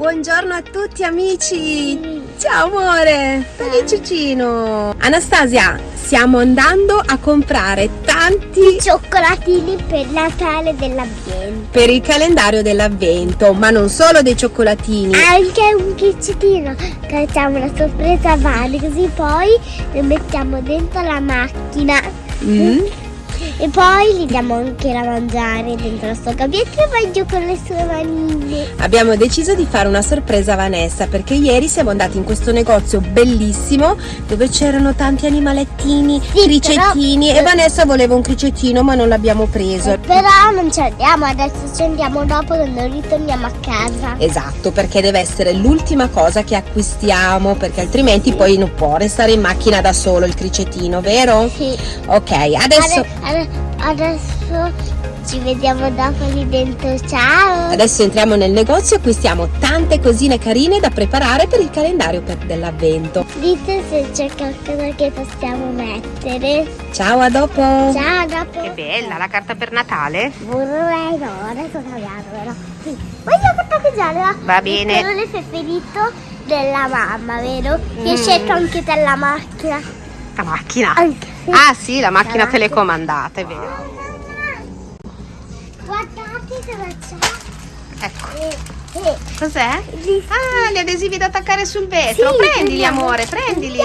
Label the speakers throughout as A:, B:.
A: Buongiorno a tutti amici! Ciao amore! Dai Cicino! Anastasia, stiamo andando a comprare tanti
B: cioccolatini per Natale dell'ambiente.
A: per il calendario dell'avvento, ma non solo dei cioccolatini.
B: Anche un che facciamo una sorpresa a Vani, così poi lo mettiamo dentro la macchina.
A: Mm?
B: E poi gli diamo anche da mangiare dentro la sua gabbietta e vai giù con le sue manine.
A: Abbiamo deciso di fare una sorpresa a Vanessa perché ieri siamo andati in questo negozio bellissimo dove c'erano tanti animalettini,
B: Sì,
A: cricettini
B: però-
A: e Vanessa voleva un cricettino ma non l'abbiamo preso.
B: Però non ci andiamo, adesso ci andiamo dopo quando ritorniamo a casa.
A: Esatto, perché deve essere l'ultima cosa che acquistiamo perché altrimenti poi non può restare in macchina da solo il cricettino, vero?
B: Sì.
A: Ok, adesso,
B: Ade- ade- adesso ci vediamo dopo lì dentro. Ciao!
A: adesso entriamo nel negozio e acquistiamo tante cosine carine da preparare per il calendario per- dell'avvento.
B: Dite se c'è qualcosa che possiamo mettere.
A: Ciao, a dopo!
B: Ciao, dopo.
A: Che bella la carta per Natale!
B: Vorrei no, adesso cambiamo però. Sì. Voglio portare giallo.
A: Va bene.
B: Il colore preferito della mamma, vero? Che hai
A: Mm.
B: scelto anche della macchina.
A: La macchina! Ah sì, la macchina
B: macchina.
A: telecomandata, è vero.
B: Guardate cosa c'è.
A: Ecco,
B: Eh, eh.
A: cos'è? Ah, gli adesivi da attaccare sul vetro.
B: Sì,
A: prendili, amore, prendili.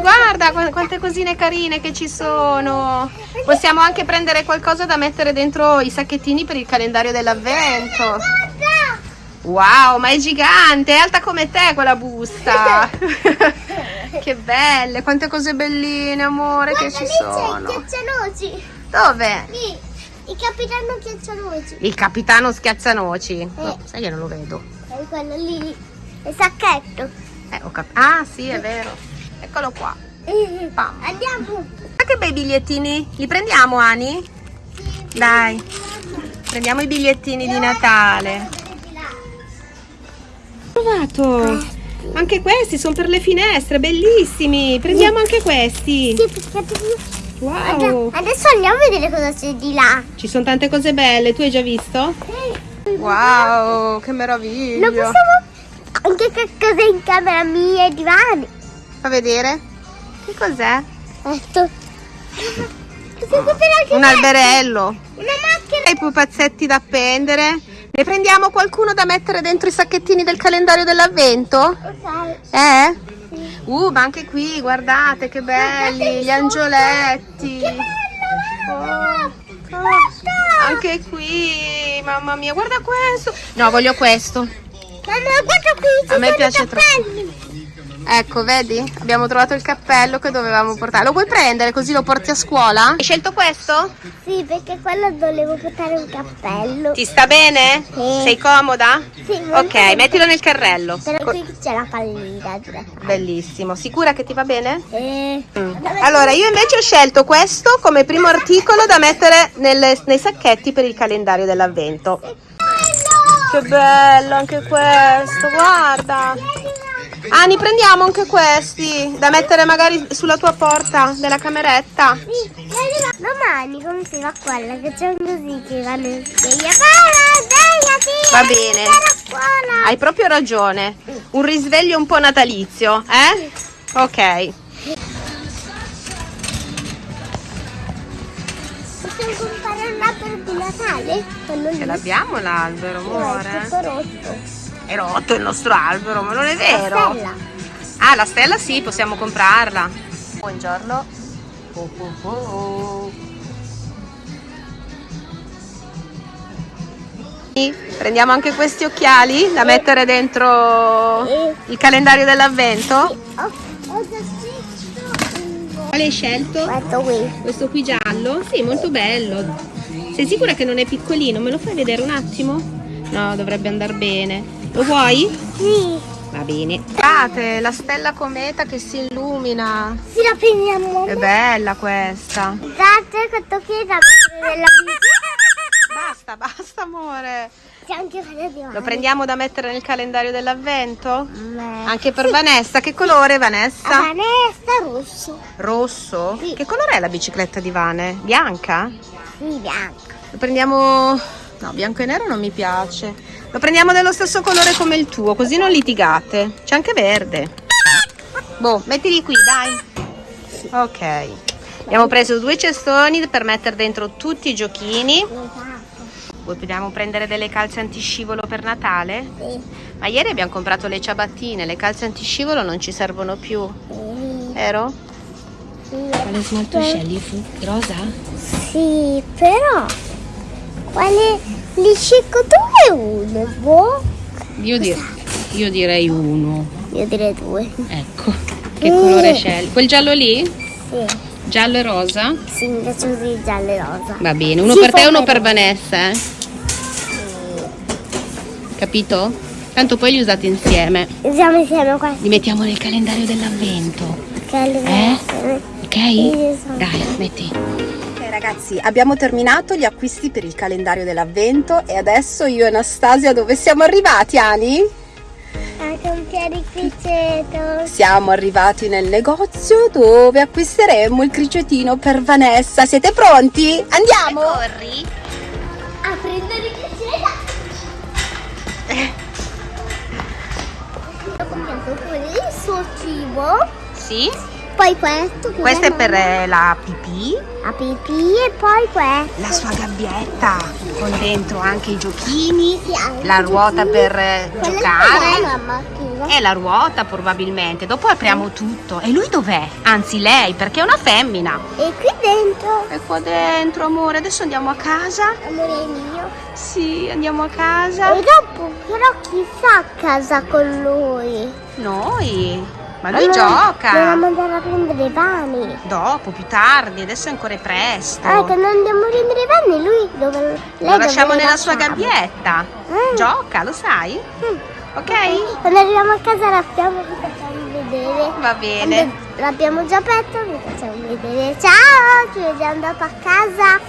A: Guarda qu- quante cosine carine che ci sono. Possiamo anche prendere qualcosa da mettere dentro i sacchettini per il calendario dell'avvento.
B: Guarda.
A: Wow, ma è gigante, è alta come te quella busta. che belle, quante cose belline, amore, che
B: Guarda,
A: ci
B: lì
A: sono.
B: c'è il ghiaccianoci.
A: Dove?
B: Lì, il capitano ghiaccianoci.
A: Il capitano schiazzanoci.
B: Eh.
A: No, sai che non lo vedo.
B: È quello lì. Il sacchetto.
A: Eh, ho ah, sì, è vero. Eccolo qua.
B: Eh,
A: Pam.
B: Andiamo.
A: Ma che bei bigliettini? Li prendiamo, Ani? Dai. Prendiamo i bigliettini di Natale. Trovato. Anche questi sono per le finestre, bellissimi. Prendiamo anche questi.
B: Sì, perché
A: Wow.
B: Adesso andiamo a vedere cosa c'è di là.
A: Ci sono tante cose belle. Tu hai già visto? Wow, che
B: Lo
A: meraviglia.
B: possiamo anche che cosa in camera mia e divani.
A: Fa vedere? Che cos'è?
B: Ecco.
A: Un
B: questo.
A: alberello.
B: Una macchina.
A: E i pupazzetti da appendere. Ne prendiamo qualcuno da mettere dentro i sacchettini del calendario dell'avvento?
B: Ok.
A: Eh?
B: Sì.
A: Uh, ma anche qui, guardate che belli, gli angioletti.
B: Oh.
A: Anche qui, mamma mia, guarda questo. No, voglio questo.
B: Mamma, guarda qui.
A: A me piace troppo. Ecco, vedi? Abbiamo trovato il cappello che dovevamo portare. Lo vuoi prendere così lo porti a scuola? Hai scelto questo?
B: Sì, perché quello volevo portare un cappello.
A: Ti sta bene?
B: Sì.
A: Sei comoda?
B: Sì, molto
A: Ok, mettilo nel carrello.
B: Però qui c'è la pallina.
A: Bellissimo. Sicura che ti va bene?
B: Eh.
A: Mm. Allora, io invece ho scelto questo come primo articolo da mettere nelle- nei sacchetti per il calendario dell'avvento. Che bello anche questo, guarda. Ani, prendiamo anche questi da mettere magari sulla tua porta della cameretta.
B: Sì, Domani come si fa quella che c'è un così che vanno in sveglia.
A: Va bene. Hai proprio ragione. Un risveglio un po' natalizio, eh? Ok.
B: Possiamo comprare un albero di Natale?
A: Ce l'abbiamo l'albero,
B: No, è
A: amore.
B: tutto rotto.
A: È rotto il nostro albero, ma non è vero.
B: La stella.
A: Ah, la stella sì, possiamo comprarla. Buongiorno. Oh, oh, oh. Prendiamo anche questi occhiali da mettere dentro il calendario dell'avvento. Quale hai scelto?
B: Questo qui.
A: Questo qui giallo? Sì, molto bello. Sei sicura che non è piccolino? Me lo fai vedere un attimo? No, dovrebbe andare bene. Lo vuoi?
B: Sì.
A: Va bene. Guardate, la stella cometa che si illumina.
B: Sì, la prendiamo.
A: È bella questa.
B: Guardate questo qui è da bici.
A: Basta, basta amore. Lo prendiamo da mettere nel calendario dell'avvento? Anche per Vanessa. Che colore Vanessa?
B: Vanessa rosso.
A: Rosso?
B: Sì.
A: Che colore è la bicicletta di Vane? Bianca?
B: Sì, bianco.
A: Lo prendiamo No, bianco e nero non mi piace. Lo prendiamo dello stesso colore come il tuo, così non litigate. C'è anche verde. Boh, mettili qui, dai. Ok. Abbiamo preso due cestoni per mettere dentro tutti i giochini. Vogliamo prendere delle calze antiscivolo per Natale?
B: Sì.
A: Ma ieri abbiamo comprato le ciabattine, le calze antiscivolo non ci servono più, vero?
B: Sì.
A: smalto scegli? Rosa?
B: Sì, però quale li scelgo due o uno? Boh.
A: Io, dir- io direi uno.
B: Io direi due.
A: Ecco. Che colore scegli? Quel giallo lì?
B: Sì.
A: Giallo e rosa?
B: Sì, mi piace così giallo e rosa.
A: Va bene, uno
B: Sì,
A: per te e uno per. Vanessa, eh? Capito? Tanto poi li usate insieme.
B: Usiamo insieme questi
A: Li mettiamo nel calendario dell'avvento.
B: li
A: Eh? Ok?
B: Sì.
A: Dai, metti. Ragazzi, abbiamo terminato gli acquisti per il calendario dell'avvento e adesso io e Anastasia dove siamo arrivati, Ani?
B: Anche un pianificeto.
A: Siamo arrivati nel negozio dove acquisteremo il cricetino per Vanessa. Siete pronti? Andiamo! Corri!
B: A prendere il piacere. Ho comprato quello il suo cibo.
A: Sì,
B: Poi questo. che
A: questo è per eh, la pipì,
B: La pipì e poi questo.
A: la sua gabbietta con dentro anche i giochini,
B: Sì, anche
A: la ruota
B: giochini.
A: per eh, giocare. E la ruota probabilmente. Dopo apriamo tutto. E lui dov'è? Anzi lei, perché è una femmina.
B: E qui dentro.
A: È qua dentro, amore. Adesso andiamo a casa.
B: Amore mio.
A: Sì, andiamo a casa.
B: E dopo però chi fa a casa con lui?
A: Noi. Ma lui
B: Allora,
A: gioca.
B: Dobbiamo andare a prendere i pani.
A: Dopo, più tardi. Adesso è ancora presto.
B: Ah, quando andiamo a prendere i pani lui dove...
A: Lo lasciamo nella sua gabbietta.
B: Mm.
A: Gioca, lo sai?
B: Mm.
A: Ok?
B: Quando arriviamo a casa l'abbiamo vi facciamo vedere.
A: Va bene.
B: L'abbiamo già aperto vi facciamo vedere. Ciao, ci vediamo dopo a casa.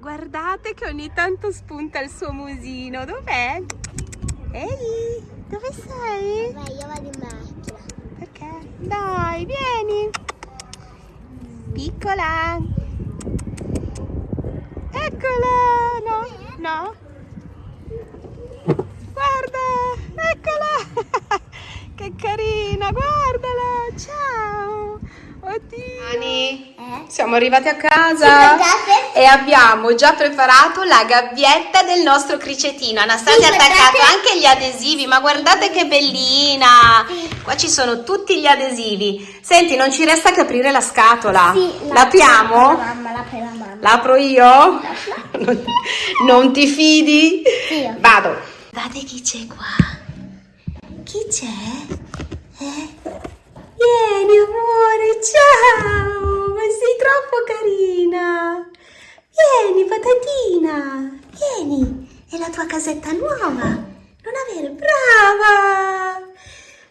A: Guardate che ogni tanto spunta il suo musino. Dov'è? Ehi, dove sei?
B: Vai, io vado in macchina.
A: Dai, vieni. Piccola. Eccola. No, no. Guarda, eccola. che carina, guardala. Ciao. Oddio. Ani,
B: Eh?
A: siamo arrivati a casa. E abbiamo già preparato la gabbietta del nostro cricetino. Anastasia ha
B: Sì,
A: attaccato anche gli adesivi, ma guardate che bellina!
B: Sì.
A: Qua ci sono tutti gli adesivi. Senti, non ci resta che aprire la scatola.
B: Sì,
A: L'apriamo?
B: La mamma, l'apre la mamma.
A: L'apro io? Non, non ti fidi?
B: Sì.
A: Vado. Guardate chi c'è qua. Chi c'è? Eh? Vieni amore, ciao! Ma sei troppo carina! Vieni patatina! Vieni! È la tua casetta nuova! Non avere brava!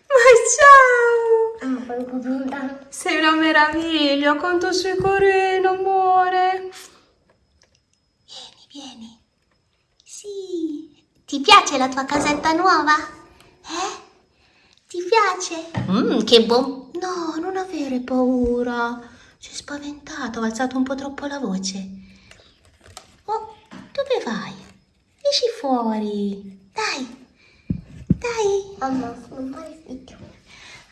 A: Ma ciao!
B: Ah.
A: Sei una meraviglia, quanto sei carino, amore. Vieni, vieni. Sì. Ti piace la tua casetta nuova? Eh? Ti piace? Mmm, che buon... No, non avere paura. Sei spaventato, ho alzato un po' troppo la voce. Oh, dove vai? Esci fuori. Dai. Dai.
B: Mamma, non fare figlio.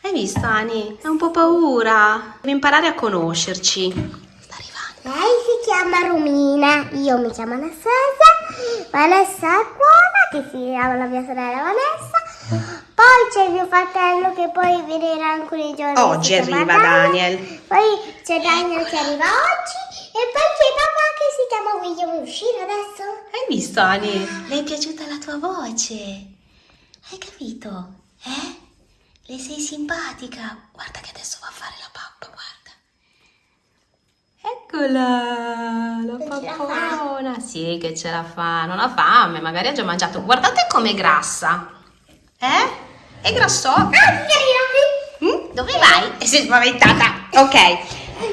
A: Hai visto, Ani? Hai un po' paura. Devi imparare a conoscerci. Sta arrivando.
B: Lei si chiama Romina, io mi chiamo Anastasia, Vanessa è buona, che si chiama la mia sorella Vanessa. Poi c'è mio fratello che poi verrà alcuni giorni.
A: Oggi arriva Daniel.
B: Poi c'è Daniel che arriva oggi e poi c'è papà che si chiama William. Vuoi uscire adesso?
A: Hai visto, Ani? Le è piaciuta la tua voce. Hai capito? Eh? Le sei simpatica. Guarda che adesso va a fare la pappa, guarda. Eccola, la pappona. Sì, che ce la fa. Non ha fame, magari ha già mangiato. Guardate com'è grassa. Eh? È grasso?
B: Ah,
A: Mm? Dove vai? E sei spaventata. Ok.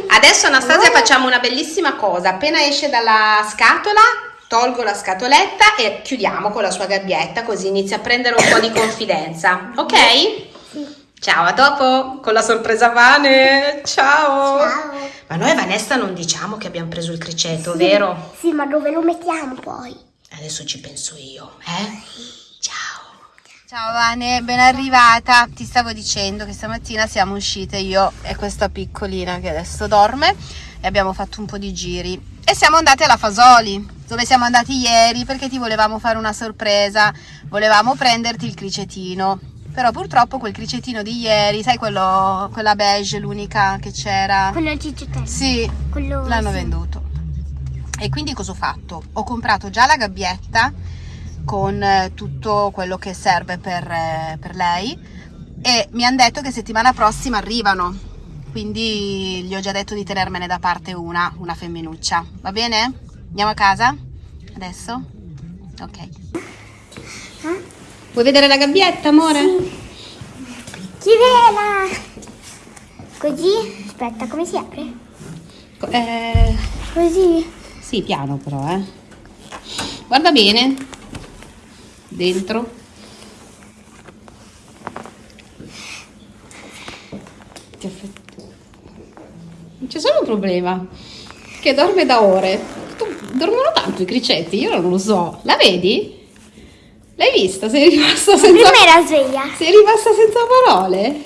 A: Adesso Anastasia facciamo una bellissima cosa. Appena esce dalla scatola, tolgo la scatoletta e chiudiamo con la sua gabbietta, così inizia a prendere un po' di confidenza. Ok? Ciao, a dopo con la sorpresa pane. Ciao.
B: Ciao.
A: Ma noi Vanessa non diciamo che abbiamo preso il criceto, vero?
B: Sì, ma dove lo mettiamo poi?
A: Adesso ci penso io, eh? Ciao. Ciao Vane, ben arrivata. Ti stavo dicendo che stamattina siamo uscite io e questa piccolina che adesso dorme e abbiamo fatto un po' di giri e siamo andate alla Fasoli, dove siamo andati ieri perché ti volevamo fare una sorpresa, volevamo prenderti il cricetino. Però purtroppo quel cricetino di ieri, sai quello, quella beige, l'unica che c'era?
B: Quello cicciottello.
A: Sì,
B: Quello
A: l'hanno
B: sì.
A: venduto. E quindi cosa ho fatto? Ho comprato già la gabbietta con eh, tutto quello che serve per, eh, per lei e mi hanno detto che settimana prossima arrivano. Quindi gli ho già detto di tenermene da parte una, una femminuccia. Va bene? Andiamo a casa? Adesso? Ok. Vuoi vedere la gabbietta, amore?
B: Chivela! Così? Aspetta, come si apre?
A: Eh,
B: Così?
A: Sì, piano però, eh. Guarda bene. Dentro. C'è solo un problema. Che dorme da ore. Dormono tanto i cricetti, io non lo so. La vedi? L'hai vista? Sei rimasta senza...
B: Prima era sveglia.
A: Sei rimasta senza parole?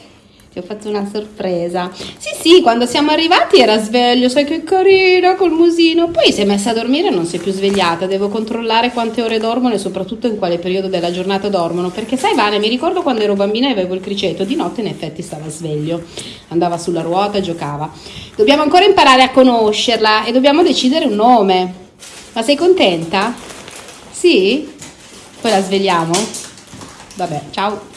A: Ti ho fatto una sorpresa. Sì, sì, quando siamo arrivati era sveglio, sai che carina col musino. Poi si è messa a dormire e non si è più svegliata. Devo controllare quante ore dormono e soprattutto in quale periodo della giornata dormono. Perché sai, Vane, mi ricordo quando ero bambina e avevo il criceto, di notte in effetti stava sveglio. Andava sulla ruota giocava. Dobbiamo ancora imparare a conoscerla e dobbiamo decidere un nome. Ma sei contenta? Sì? Poi la svegliamo? Vabbè, ciao.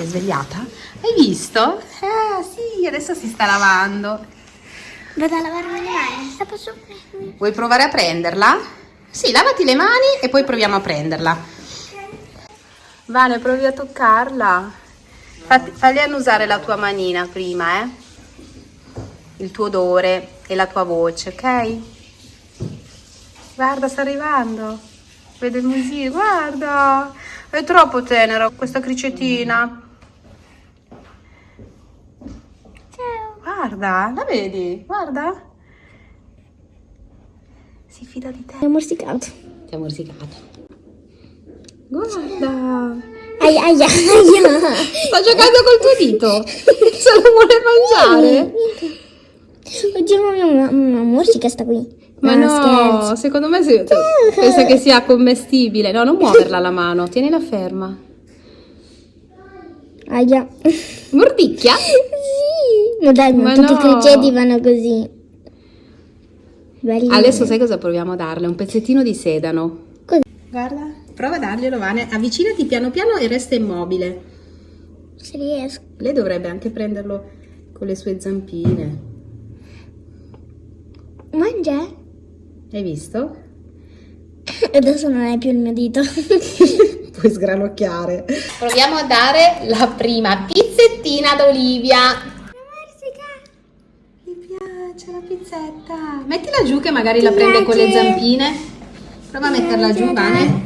A: Si è svegliata? Hai visto? Ah, sì, adesso si sta lavando.
B: Vado a lavarmi le mani. La posso prendere?
A: Vuoi provare a prenderla? Sì, lavati le mani e poi proviamo a prenderla. Vane, provi a toccarla. Fatti, fagli annusare la tua manina prima, eh? Il tuo odore e la tua voce, ok? Guarda, sta arrivando. Vede il musino, guarda. È troppo tenera questa cricetina. Guarda, la vedi? Guarda. Si fida di te.
B: È morsicato.
A: Ti ha morsicato. Guarda.
B: Aia, aia, aia.
A: Sta giocando col tuo dito. Se lo vuole mangiare.
B: Oddio, ma una, una morsica sta qui.
A: Ma no, secondo me si, pensa che sia commestibile. No, non muoverla la mano, tienila ferma.
B: Aia.
A: Mordicchia?
B: Ma dai, ma
A: Ma
B: tutti
A: no.
B: i criceti vanno così. Belli.
A: Adesso sai cosa proviamo a darle? Un pezzettino di sedano.
B: Così.
A: Guarda, prova a darglielo, Vane. Avvicinati piano piano e resta immobile.
B: Se riesco.
A: Lei dovrebbe anche prenderlo con le sue zampine.
B: Mangia?
A: Hai visto?
B: Adesso non è più il mio dito.
A: Puoi sgranocchiare. Proviamo a dare la prima pizzettina ad Olivia. Piace la pizzetta. Mettila giù che magari la prende con le zampine. Prova a metterla giù, Vane.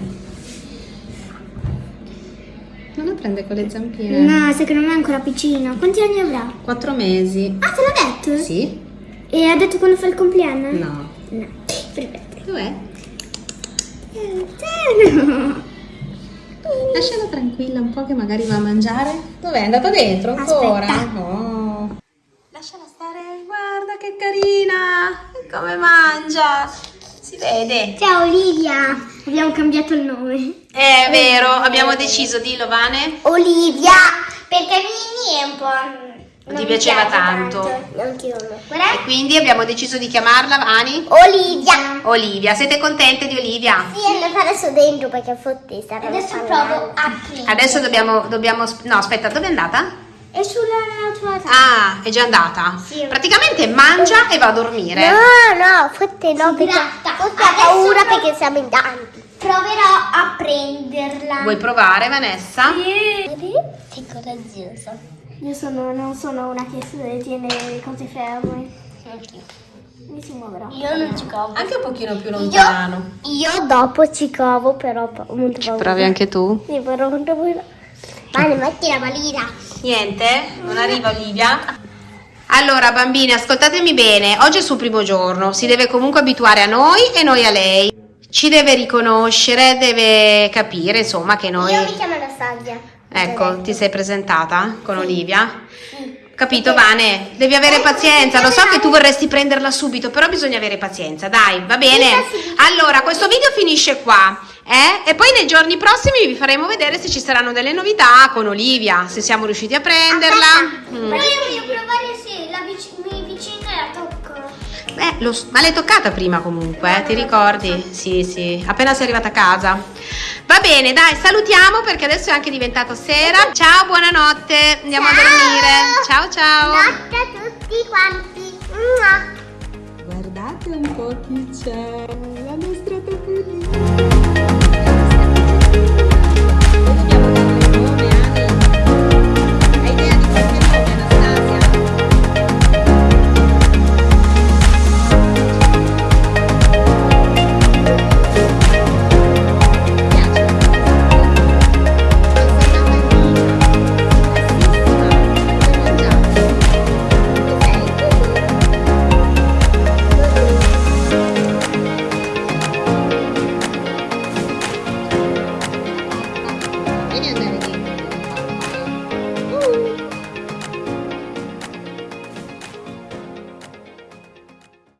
A: Non la prende con le zampine.
B: No, secondo me è ancora piccino. Quanti anni avrà?
A: Quattro mesi.
B: Ah, te l'ha detto?
A: Sì?
B: E ha detto quando fa il compleanno?
A: No.
B: No. Perfetto.
A: Dov'è?
B: Eh, no.
A: Lasciala tranquilla un po' che magari va a mangiare. Dov'è? È andata dentro ancora?
B: Aspetta.
A: Oh. Lasciala stare, guarda che carina! E come mangia! Si vede.
B: Ciao Olivia. Abbiamo cambiato il nome.
A: È vero, abbiamo deciso, dillo Vane.
B: Olivia. Perché Mini è un po'...
A: Non ti piaceva tanto.
B: Amo.
A: E quindi abbiamo deciso di chiamarla Vani.
B: Olivia.
A: Olivia, siete contente di Olivia?
B: Sì, andata adesso dentro perché fotti stanno Adesso provo a.
A: Adesso dobbiamo, dobbiamo... No, aspetta, dove è andata?
B: È sulla tua tavola.
A: Ah, è già andata.
B: Sì.
A: Praticamente mangia e va a dormire.
B: No, no, forse no, perché forse ha paura perché siamo in tanti. Proverò a prenderla.
A: Vuoi provare, Vanessa?
B: Sei coraggiosa. Io sono, non sono una che si tiene le cose ferme. Mi si muoverà. Io non ci covo.
A: Anche un pochino più lontano.
B: Io dopo ci covo, però molto paura.
A: Provi anche tu?
B: Sì, però molto paura. Vale, metti la valina.
A: Niente? Non arriva Olivia? Allora, bambini, ascoltatemi bene. Oggi è il suo primo giorno. Si deve comunque abituare a noi e noi a lei. ci deve riconoscere, deve capire, insomma, che noi...
B: Io mi chiamo Anastasia.
A: Ecco, ti sei presentata con Olivia? Capito, Vane? Devi avere pazienza. Lo so che tu vorresti prenderla subito, però bisogna avere pazienza. Dai, va bene? Allora, questo video finisce qua. Eh? E poi nei giorni prossimi vi faremo vedere se ci saranno delle novità con Olivia, se siamo riusciti a prenderla. Mm.
B: Però io voglio provare se la vic- mi vicino la tocco.
A: Eh, lo ma l'hai toccata prima comunque, eh? ti ricordi? Sì, sì, appena sei arrivata a casa. Va bene, dai, salutiamo perché adesso è anche diventato sera. Ciao, buonanotte, andiamo a
B: Ciao.
A: dormire. Ciao, ciao.
B: Notte a tutti quanti.
C: Guardate un po' chi c'è.